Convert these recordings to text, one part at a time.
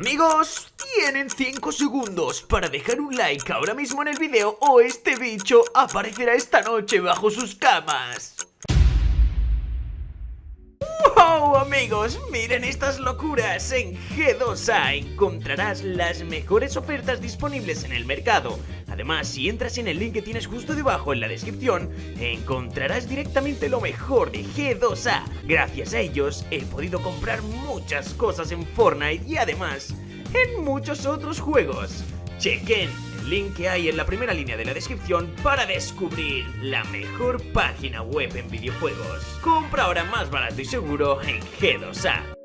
Amigos, tienen 5 segundos para dejar un like ahora mismo en el video o este bicho aparecerá esta noche bajo sus camas. ¡Wow, amigos! Miren estas locuras. En G2A encontrarás las mejores ofertas disponibles en el mercado. Además, si entras en el link que tienes justo debajo en la descripción, encontrarás directamente lo mejor de G2A. Gracias a ellos he podido comprar muchas cosas en Fortnite y además en muchos otros juegos. Chequen link que hay en la primera línea de la descripción para descubrir la mejor página web en videojuegos. Compra ahora más barato y seguro en G2A.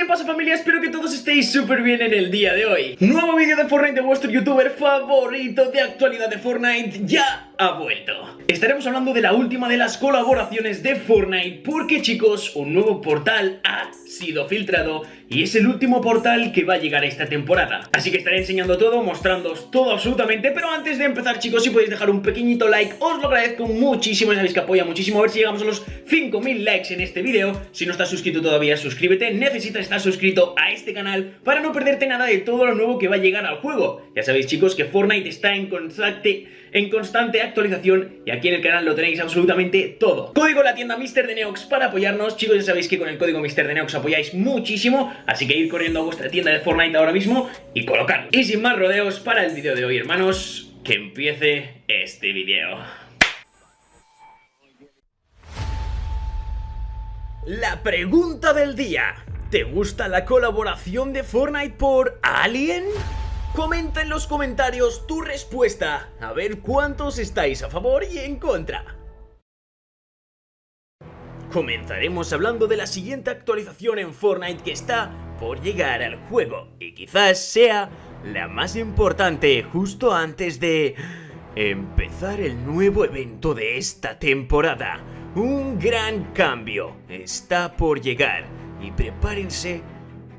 ¿Qué pasa familia? Espero que todos estéis súper bien en el día de hoy Nuevo vídeo de Fortnite de vuestro youtuber favorito de actualidad de Fortnite ya ha vuelto Estaremos hablando de la última de las colaboraciones de Fortnite Porque chicos, un nuevo portal ha sido filtrado y es el último portal que va a llegar esta temporada. Así que estaré enseñando todo, mostrándoos todo absolutamente, pero antes de empezar chicos, si podéis dejar un pequeñito like, os lo agradezco muchísimo, sabéis que apoya muchísimo, a ver si llegamos a los 5000 likes en este vídeo. Si no estás suscrito todavía, suscríbete, necesitas estar suscrito a este canal para no perderte nada de todo lo nuevo que va a llegar al juego. Ya sabéis chicos que Fortnite está en constante, en constante actualización y aquí en el canal lo tenéis absolutamente todo. Código la tienda Mr. de Neox para apoyarnos, chicos ya sabéis que con el código Mr. de Neox apoyáis muchísimo, así que ir corriendo a vuestra tienda de Fortnite ahora mismo y colocarlo. Y sin más rodeos, para el vídeo de hoy, hermanos, que empiece este vídeo. La pregunta del día. ¿Te gusta la colaboración de Fortnite por Alien? Comenta en los comentarios tu respuesta, a ver cuántos estáis a favor y en contra. Comenzaremos hablando de la siguiente actualización en Fortnite que está por llegar al juego y quizás sea la más importante justo antes de empezar el nuevo evento de esta temporada. Un gran cambio está por llegar y prepárense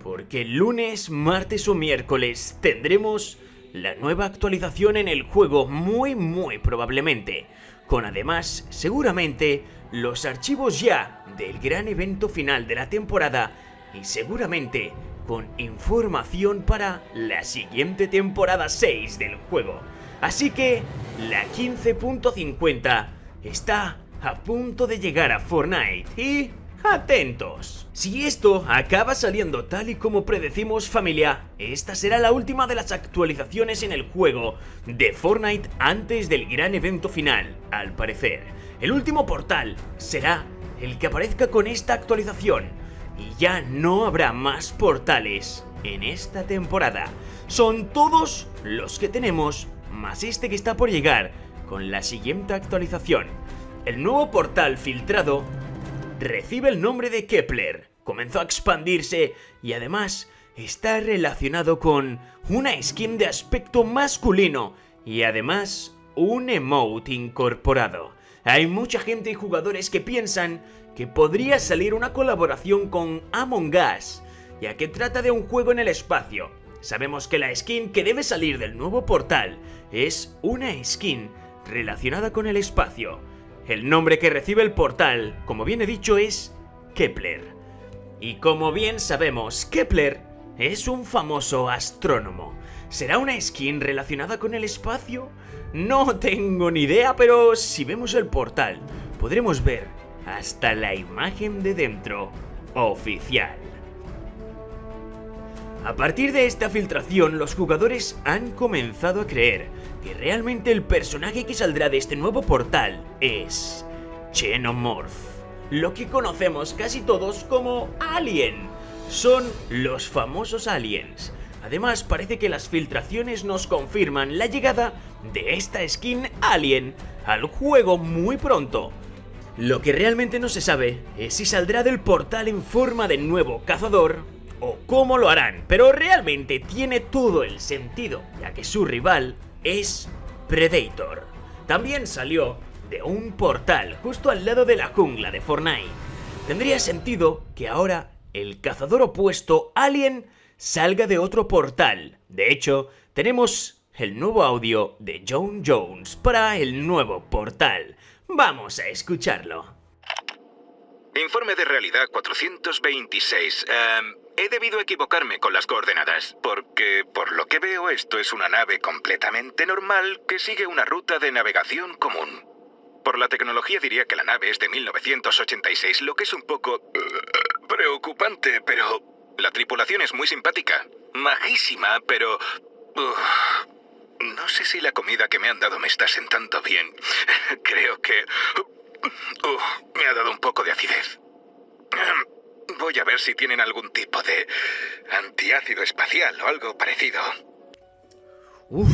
porque el lunes, martes o miércoles tendremos la nueva actualización en el juego muy muy probablemente, con además seguramente los archivos ya del gran evento final de la temporada y seguramente con información para la siguiente temporada 6 del juego. Así que la 15.50 está a punto de llegar a Fortnite y Atentos. Si esto acaba saliendo tal y como predecimos familia, esta será la última de las actualizaciones en el juego de Fortnite antes del gran evento final, al parecer. El último portal será el que aparezca con esta actualización y ya no habrá más portales en esta temporada. Son todos los que tenemos, más este que está por llegar con la siguiente actualización. El nuevo portal filtrado recibe el nombre de Kepler, comenzó a expandirse y además está relacionado con una skin de aspecto masculino y además un emote incorporado. Hay mucha gente y jugadores que piensan que podría salir una colaboración con Among Us, ya que trata de un juego en el espacio. Sabemos que la skin que debe salir del nuevo portal es una skin relacionada con el espacio. El nombre que recibe el portal, como bien he dicho, es Kepler. Y como bien sabemos, Kepler es un famoso astrónomo. ¿Será una skin relacionada con el espacio? No tengo ni idea, pero si vemos el portal, podremos ver hasta la imagen de dentro oficial. A partir de esta filtración, los jugadores han comenzado a creer que realmente el personaje que saldrá de este nuevo portal es Xenomorph, lo que conocemos casi todos como Alien. Son los famosos aliens. Además, parece que las filtraciones nos confirman la llegada de esta skin Alien al juego muy pronto. Lo que realmente no se sabe es si saldrá del portal en forma de nuevo cazador o cómo lo harán, pero realmente tiene todo el sentido, ya que su rival es Predator. También salió de un portal justo al lado de la jungla de Fortnite. Tendría sentido que ahora el cazador opuesto Alien salga de otro portal. De hecho, tenemos el nuevo audio de John Jones para el nuevo portal. Vamos a escucharlo. Informe de realidad 426. Em, he debido equivocarme con las coordenadas, porque por lo que veo esto es una nave completamente normal que sigue una ruta de navegación común. Por la tecnología diría que la nave es de 1986, lo que es un poco uh, preocupante, pero la tripulación es muy simpática, majísima, pero... Uh, no sé si la comida que me han dado me está sentando bien. Creo que... me ha dado un poco de acidez. Voy a ver si tienen algún tipo de antiácido espacial o algo parecido. Uf,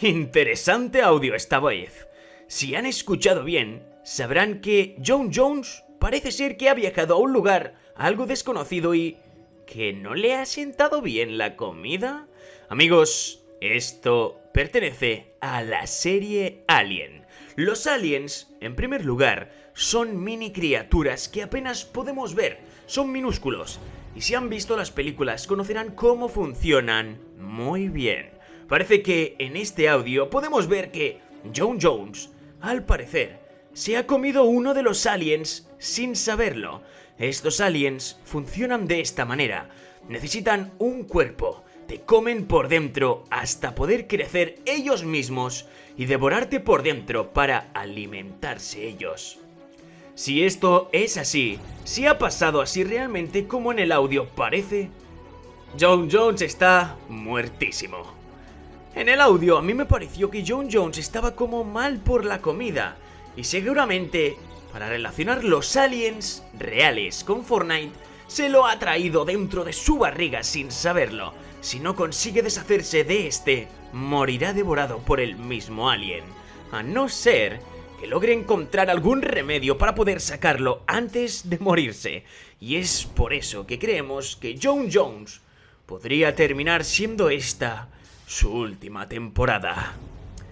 interesante audio esta vez. Si han escuchado bien, sabrán que John Jones parece ser que ha viajado a un lugar algo desconocido y que no le ha sentado bien la comida. Amigos, esto pertenece a la serie Alien. Los aliens, en primer lugar, son mini criaturas que apenas podemos ver, son minúsculos. Y si han visto las películas conocerán cómo funcionan muy bien. Parece que en este audio podemos ver que John Jones al parecer, se ha comido uno de los aliens sin saberlo. Estos aliens funcionan de esta manera. Necesitan un cuerpo, comen por dentro hasta poder crecer ellos mismos y devorarte por dentro para alimentarse ellos. Si esto es así, si ha pasado así realmente como en el audio parece, John Jones está muertísimo. En el audio a mí me pareció que John Jones estaba como mal por la comida y seguramente para relacionar los aliens reales con Fortnite se lo ha traído dentro de su barriga sin saberlo. Si no consigue deshacerse de este, morirá devorado por el mismo alien. A no ser que logre encontrar algún remedio para poder sacarlo antes de morirse. Y es por eso que creemos que John Jones podría terminar siendo esta su última temporada.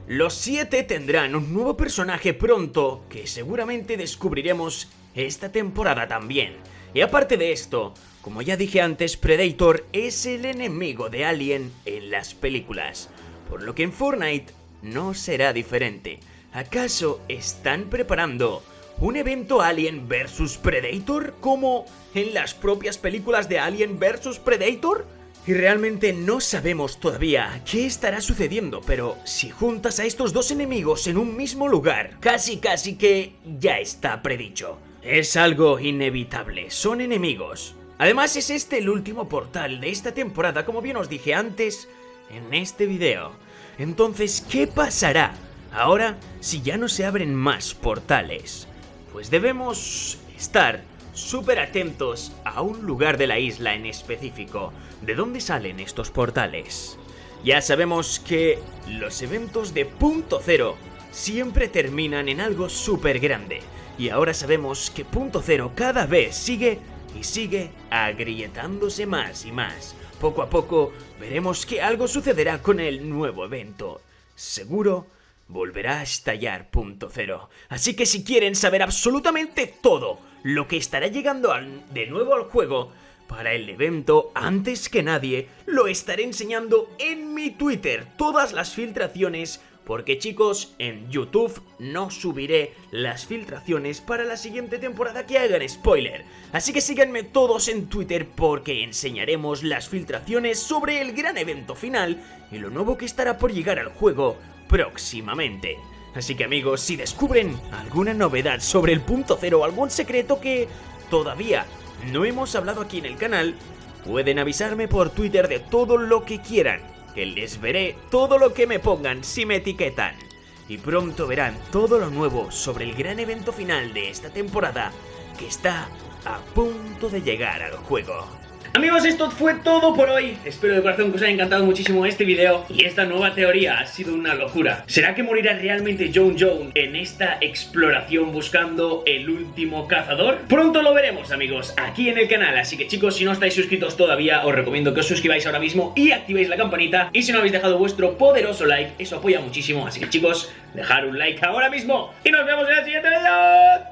Los siete tendrán un nuevo personaje pronto que seguramente descubriremos esta temporada también. Y aparte de esto, como ya dije antes, Predator es el enemigo de Alien en las películas, por lo que en Fortnite no será diferente. ¿Acaso están preparando un evento Alien vs Predator como en las propias películas de Alien vs Predator? Y realmente no sabemos todavía qué estará sucediendo, pero si juntas a estos dos enemigos en un mismo lugar, casi casi que ya está predicho. Es algo inevitable, son enemigos. Además es este el último portal de esta temporada, como bien os dije antes en este video. Entonces, ¿qué pasará ahora si ya no se abren más portales? Pues debemos estar súper atentos a un lugar de la isla en específico. ¿De dónde salen estos portales? Ya sabemos que los eventos de punto cero siempre terminan en algo súper grande. Y ahora sabemos que punto cero cada vez sigue y sigue agrietándose más y más. Poco a poco veremos que algo sucederá con el nuevo evento. Seguro volverá a estallar punto cero. Así que si quieren saber absolutamente todo lo que estará llegando de nuevo al juego, para el evento, antes que nadie, lo estaré enseñando en mi Twitter, todas las filtraciones, porque chicos, en YouTube no subiré las filtraciones para la siguiente temporada que hagan spoiler. Así que síganme todos en Twitter porque enseñaremos las filtraciones sobre el gran evento final y lo nuevo que estará por llegar al juego próximamente. Así que amigos, si descubren alguna novedad sobre el punto cero o algún secreto que todavía no hemos hablado aquí en el canal, pueden avisarme por Twitter de todo lo que quieran, que les veré todo lo que me pongan si me etiquetan. Y pronto verán todo lo nuevo sobre el gran evento final de esta temporada que está a punto de llegar al juego. Amigos, esto fue todo por hoy. Espero de corazón que os haya encantado muchísimo este video y esta nueva teoría ha sido una locura. ¿Será que morirá realmente John Jones en esta exploración buscando el último cazador? Pronto lo veremos, amigos, aquí en el canal. Así que chicos, si no estáis suscritos todavía, os recomiendo que os suscribáis ahora mismo y activéis la campanita. Y si no habéis dejado vuestro poderoso like, eso apoya muchísimo. Así que chicos, dejar un like ahora mismo y nos vemos en el siguiente video.